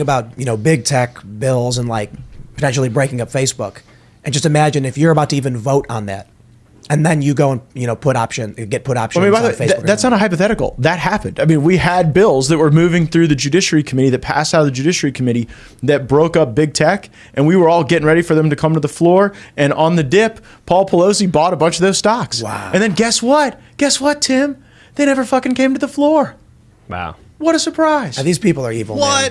about you know big tech bills and like potentially breaking up Facebook, and just imagine if you're about to even vote on that, and then you go and you know put option get put options I mean, by the way, th- that's not a hypothetical. That happened. I mean, we had bills that were moving through the Judiciary Committee that passed out of the Judiciary Committee that broke up big tech, and we were all getting ready for them to come to the floor. And on the dip, Paul Pelosi bought a bunch of those stocks. Wow. And then guess what? Guess what, Tim? They never fucking came to the floor. Wow. What a surprise. These people are evil. man. What?